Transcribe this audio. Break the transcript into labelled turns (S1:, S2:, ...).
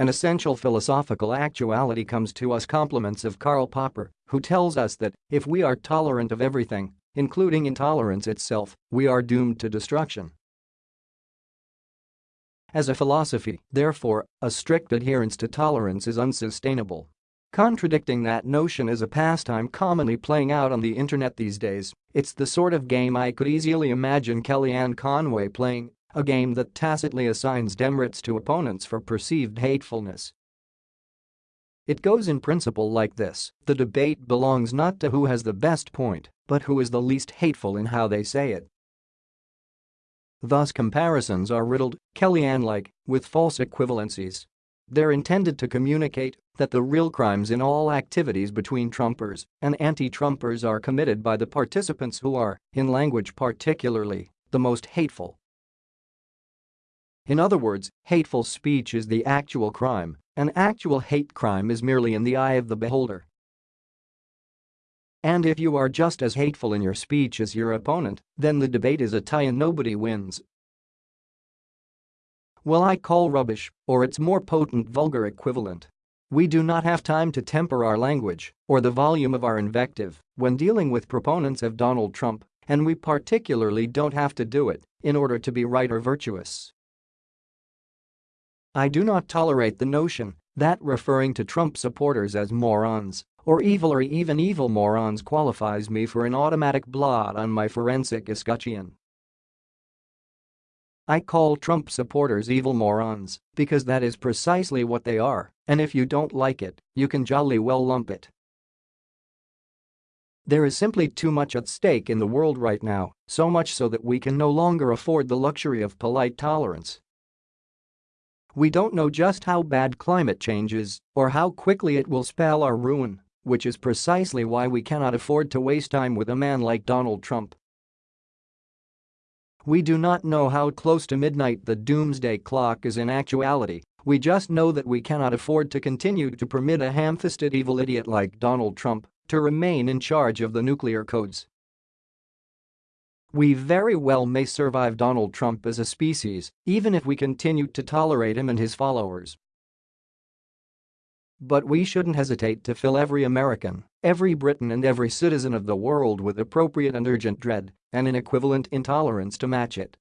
S1: An essential philosophical actuality comes to us compliments of Karl Popper, who tells us that if we are tolerant of everything, including intolerance itself, we are doomed to destruction. As a philosophy, therefore, a strict adherence to tolerance is unsustainable. Contradicting that notion is a pastime commonly playing out on the internet these days, it's the sort of game I could easily imagine Kellyanne Conway playing, a game that tacitly assigns demerits to opponents for perceived hatefulness. It goes in principle like this, the debate belongs not to who has the best point, but who is the least hateful in how they say it. Thus comparisons are riddled, Kellyanne-like, with false equivalencies. They're intended to communicate that the real crimes in all activities between Trumpers and anti-Trumpers are committed by the participants who are, in language particularly, the most hateful. In other words, hateful speech is the actual crime, an actual hate crime is merely in the eye of the beholder. And if you are just as hateful in your speech as your opponent, then the debate is a tie and nobody wins. Well I call rubbish, or its more potent vulgar equivalent. We do not have time to temper our language or the volume of our invective when dealing with proponents of Donald Trump, and we particularly don't have to do it in order to be right or virtuous. I do not tolerate the notion that referring to Trump supporters as morons or evil or even evil morons qualifies me for an automatic blot on my forensic escutcheon. I call Trump supporters evil morons because that is precisely what they are, and if you don't like it, you can jolly well lump it. There is simply too much at stake in the world right now, so much so that we can no longer afford the luxury of polite tolerance. We don't know just how bad climate change is or how quickly it will spell our ruin, which is precisely why we cannot afford to waste time with a man like Donald Trump. We do not know how close to midnight the doomsday clock is in actuality, we just know that we cannot afford to continue to permit a ham-fisted evil idiot like Donald Trump to remain in charge of the nuclear codes. We very well may survive Donald Trump as a species, even if we continue to tolerate him and his followers. But we shouldn't hesitate to fill every American, every Briton and every citizen of the world with appropriate and urgent dread and an equivalent intolerance to match it.